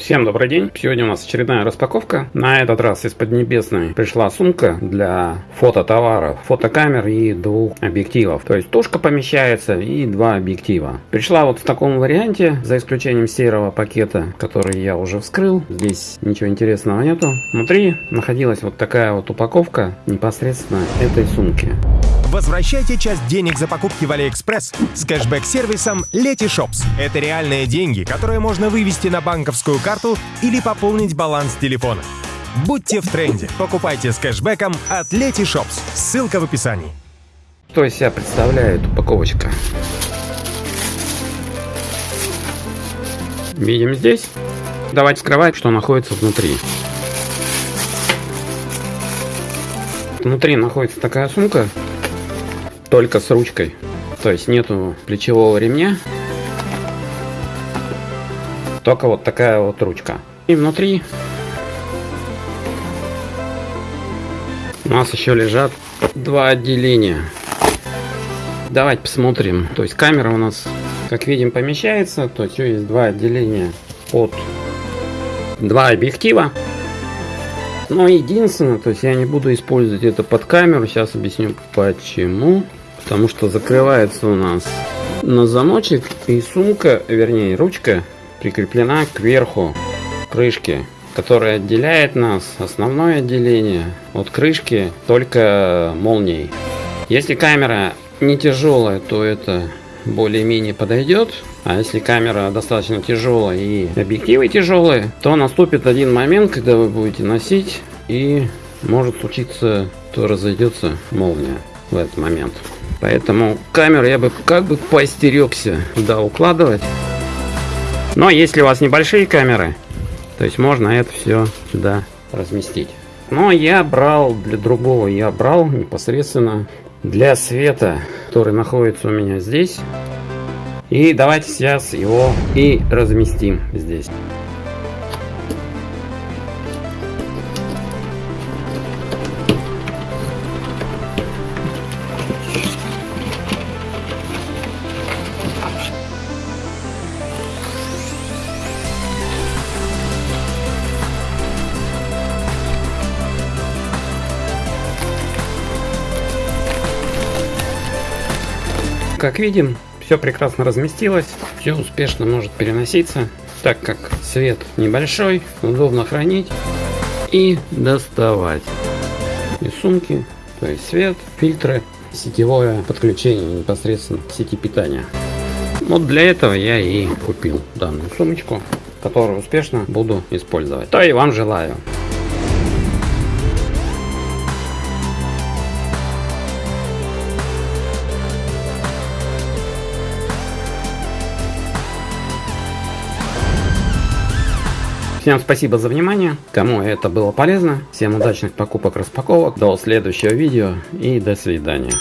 Всем добрый день! Сегодня у нас очередная распаковка. На этот раз из Поднебесной пришла сумка для фототоваров, фотокамер и двух объективов. То есть тушка помещается и два объектива. Пришла вот в таком варианте, за исключением серого пакета, который я уже вскрыл. Здесь ничего интересного нету. Внутри находилась вот такая вот упаковка непосредственно этой сумки. Возвращайте часть денег за покупки в AliExpress с кэшбэк-сервисом Letyshops. Это реальные деньги, которые можно вывести на банковскую карту или пополнить баланс телефона. Будьте в тренде. Покупайте с кэшбэком от Letyshops. Ссылка в описании. Что из себя представляет упаковочка? Видим здесь. Давайте вскрывать, что находится внутри. Внутри находится такая сумка только с ручкой. То есть нету плечевого ремня. Только вот такая вот ручка. И внутри у нас еще лежат два отделения. Давайте посмотрим. То есть камера у нас, как видим, помещается. То есть есть два отделения под два объектива. Но единственное, то есть я не буду использовать это под камеру. Сейчас объясню почему. Потому что закрывается у нас на замочек и сумка, вернее ручка, прикреплена к верху крышки, которая отделяет нас, основное отделение, от крышки только молнией. Если камера не тяжелая, то это более-менее подойдет. А если камера достаточно тяжелая и объективы тяжелые, то наступит один момент, когда вы будете носить и может случиться, то разойдется молния в этот момент. Поэтому камеру я бы как бы постерегся да, укладывать. Но если у вас небольшие камеры, то есть можно это все сюда разместить. Но я брал для другого, я брал непосредственно для света, который находится у меня здесь. И давайте сейчас его и разместим здесь. Как видим, все прекрасно разместилось, все успешно может переноситься, так как свет небольшой, удобно хранить и доставать из сумки, то есть свет, фильтры, сетевое подключение непосредственно к сети питания. Вот для этого я и купил данную сумочку, которую успешно буду использовать. То и вам желаю. Всем спасибо за внимание. Кому это было полезно. Всем удачных покупок, распаковок. До следующего видео и до свидания.